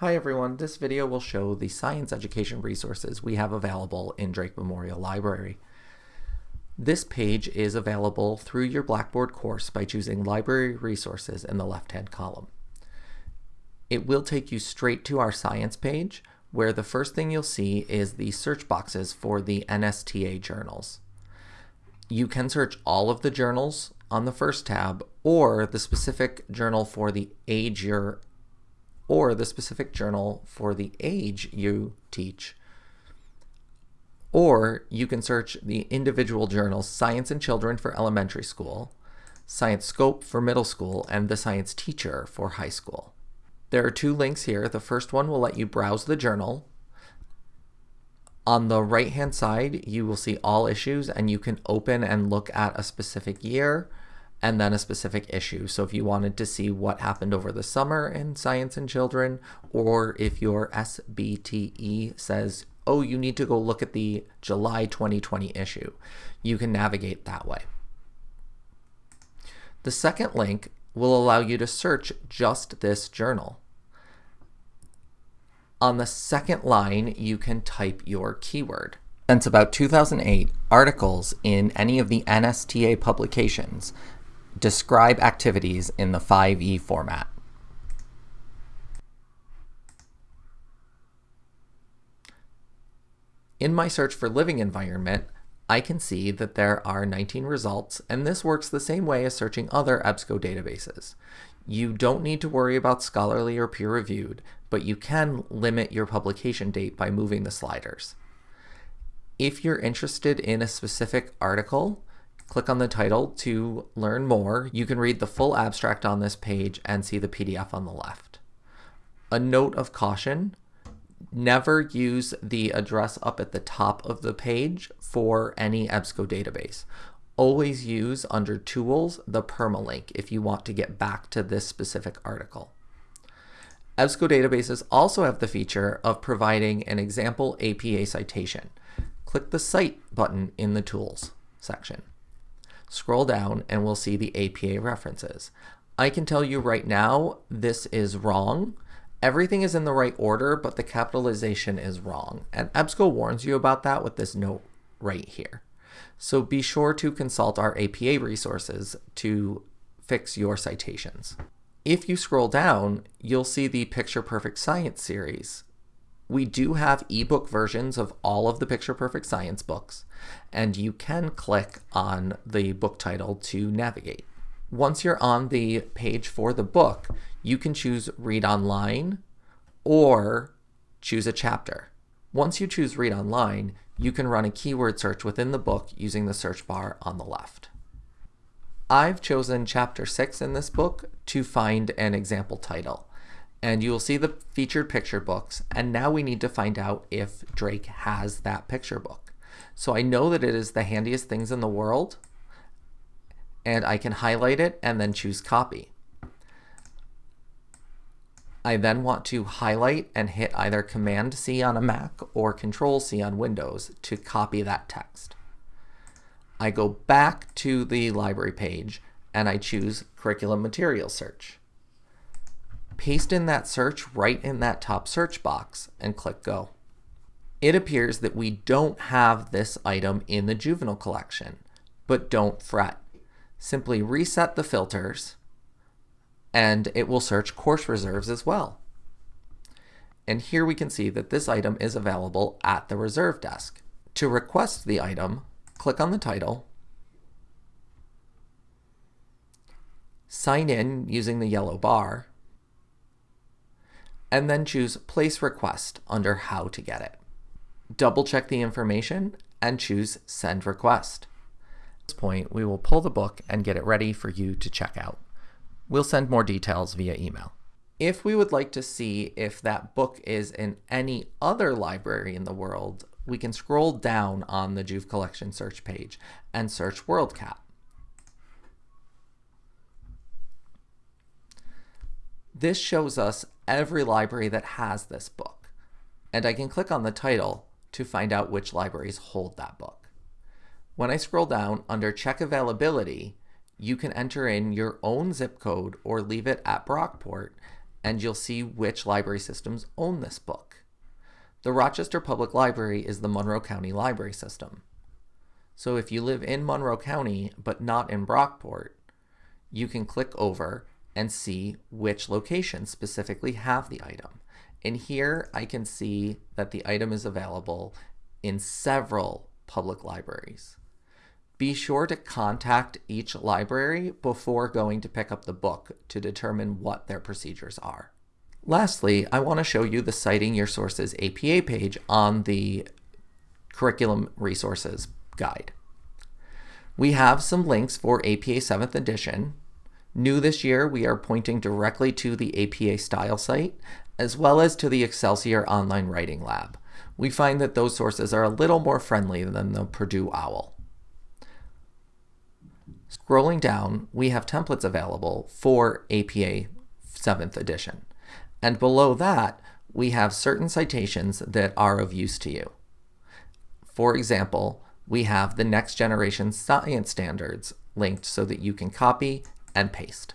Hi everyone, this video will show the science education resources we have available in Drake Memorial Library. This page is available through your Blackboard course by choosing Library Resources in the left-hand column. It will take you straight to our science page, where the first thing you'll see is the search boxes for the NSTA journals. You can search all of the journals on the first tab, or the specific journal for the age you're or the specific journal for the age you teach. Or you can search the individual journals Science and Children for elementary school, Science Scope for middle school, and the Science Teacher for high school. There are two links here. The first one will let you browse the journal. On the right hand side, you will see all issues and you can open and look at a specific year and then a specific issue. So if you wanted to see what happened over the summer in Science and Children, or if your SBTE says, oh, you need to go look at the July 2020 issue, you can navigate that way. The second link will allow you to search just this journal. On the second line, you can type your keyword. Since about 2008, articles in any of the NSTA publications describe activities in the 5e format. In my search for living environment, I can see that there are 19 results, and this works the same way as searching other EBSCO databases. You don't need to worry about scholarly or peer-reviewed, but you can limit your publication date by moving the sliders. If you're interested in a specific article, Click on the title to learn more. You can read the full abstract on this page and see the PDF on the left. A note of caution, never use the address up at the top of the page for any EBSCO database. Always use under Tools the permalink if you want to get back to this specific article. EBSCO databases also have the feature of providing an example APA citation. Click the Cite button in the Tools section. Scroll down and we'll see the APA references. I can tell you right now, this is wrong. Everything is in the right order, but the capitalization is wrong. And EBSCO warns you about that with this note right here. So be sure to consult our APA resources to fix your citations. If you scroll down, you'll see the Picture Perfect Science series. We do have ebook versions of all of the Picture Perfect Science books, and you can click on the book title to navigate. Once you're on the page for the book, you can choose Read Online or choose a chapter. Once you choose Read Online, you can run a keyword search within the book using the search bar on the left. I've chosen Chapter 6 in this book to find an example title and you will see the featured picture books. And now we need to find out if Drake has that picture book. So I know that it is the handiest things in the world and I can highlight it and then choose copy. I then want to highlight and hit either Command C on a Mac or Control C on Windows to copy that text. I go back to the library page and I choose Curriculum Material Search paste in that search right in that top search box and click go. It appears that we don't have this item in the juvenile collection, but don't fret. Simply reset the filters and it will search course reserves as well. And here we can see that this item is available at the reserve desk. To request the item, click on the title, sign in using the yellow bar, and then choose Place Request under How to Get It. Double check the information and choose Send Request. At this point, we will pull the book and get it ready for you to check out. We'll send more details via email. If we would like to see if that book is in any other library in the world, we can scroll down on the Juve Collection search page and search WorldCat. This shows us every library that has this book. And I can click on the title to find out which libraries hold that book. When I scroll down under check availability, you can enter in your own zip code or leave it at Brockport and you'll see which library systems own this book. The Rochester Public Library is the Monroe County Library System. So if you live in Monroe County but not in Brockport, you can click over and see which locations specifically have the item. And here I can see that the item is available in several public libraries. Be sure to contact each library before going to pick up the book to determine what their procedures are. Lastly, I want to show you the Citing Your Sources APA page on the Curriculum Resources Guide. We have some links for APA 7th edition. New this year, we are pointing directly to the APA style site, as well as to the Excelsior Online Writing Lab. We find that those sources are a little more friendly than the Purdue OWL. Scrolling down, we have templates available for APA 7th edition. And below that, we have certain citations that are of use to you. For example, we have the next generation science standards linked so that you can copy and paste.